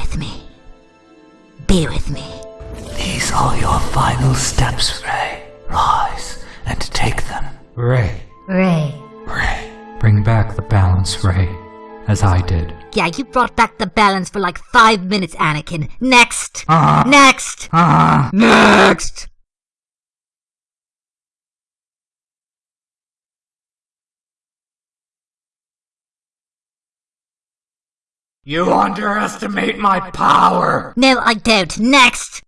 with me. Be with me. These are your final steps, Rey. Rise and take them. Rey, Rey. Rey. bring back the balance, Rey, as I did. Yeah, you brought back the balance for like five minutes, Anakin. Next! Ah. Next! Ah! Next! You underestimate my power! No, I don't. Next!